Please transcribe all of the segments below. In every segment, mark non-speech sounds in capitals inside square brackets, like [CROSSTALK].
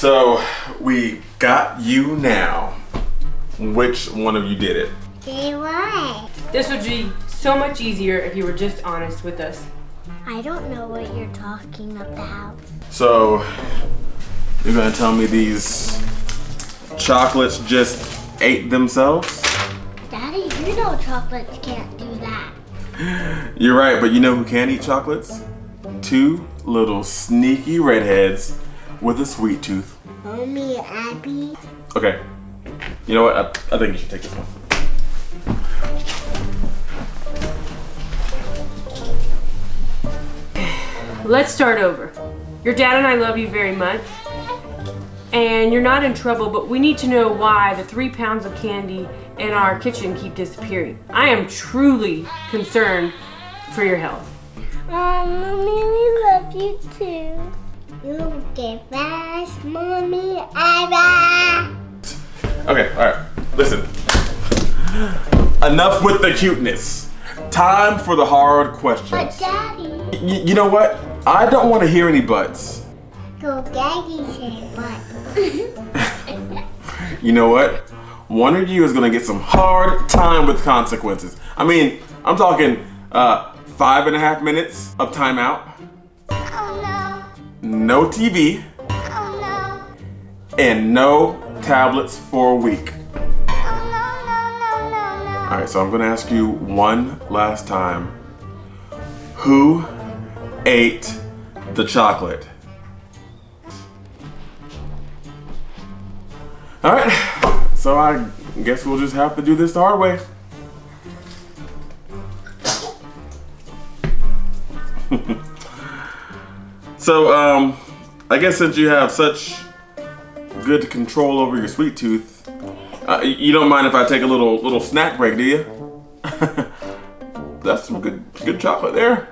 So we got you now. Which one of you did it? Say what? This would be so much easier if you were just honest with us. I don't know what you're talking about. So you're gonna tell me these chocolates just ate themselves? Daddy, you know chocolates can't do that. You're right, but you know who can eat chocolates? Two little sneaky redheads with a sweet tooth. Mommy, Abby. Okay. You know what? I, I think you should take this one. Let's start over. Your dad and I love you very much. And you're not in trouble, but we need to know why the three pounds of candy in our kitchen keep disappearing. I am truly concerned for your health. Um, Mommy, we love you too. You Mommy. Okay, alright. Listen. Enough with the cuteness. Time for the hard But. Daddy, Y- you know what? I don't want to hear any buts. go Daddy say what? [LAUGHS] You know what? One of you is gonna get some hard time with consequences. I mean, I'm talking uh, five and a half minutes of timeout, oh no TV, no, oh and no tablets for a week. no, no, no, no, no. All right, so I'm gonna ask you one last time. Who ate the chocolate? All right, so I guess we'll just have to do this the hard way. [LAUGHS] so, um, I guess since you have such good control over your sweet tooth, uh, you don't mind if I take a little little snack break, do you? [LAUGHS] That's some good good chocolate there.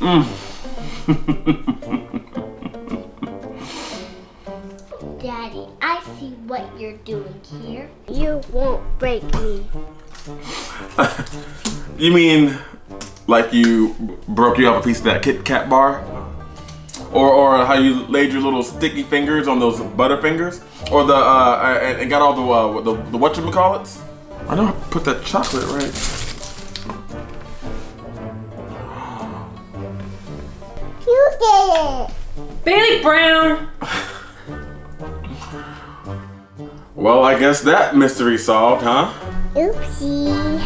[LAUGHS] Daddy, I see what you're doing here. You won't break me. [LAUGHS] You mean like you broke you off a piece of that Kit Kat bar? Or, or how you laid your little sticky fingers on those butter fingers, Or the, uh, and, and got all the, uh, what the, the whatchamacallits? I know I put that chocolate right. You did it. Bailey Brown! Well, I guess that mystery solved, huh? Oopsie.